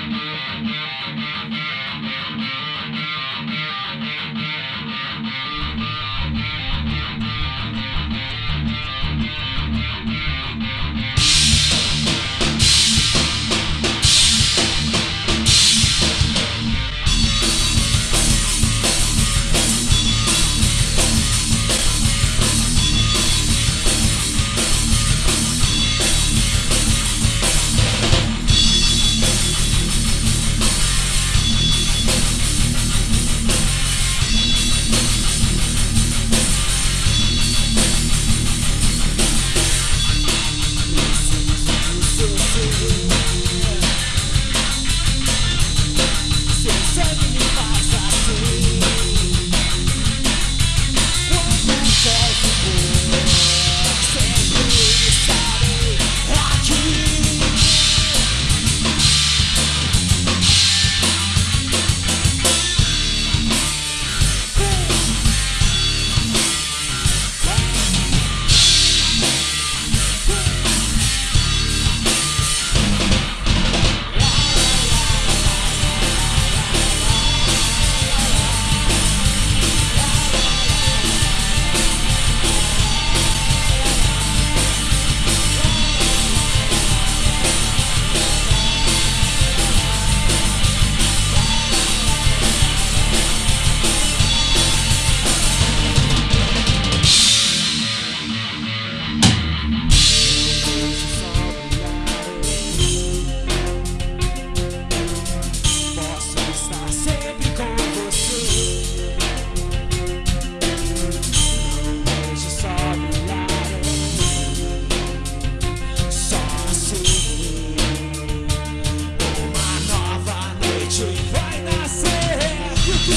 We'll be right back.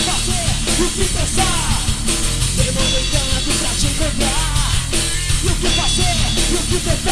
fazer, o que pensar Demora um pra te encontrar. E o que fazer, e o que tentar?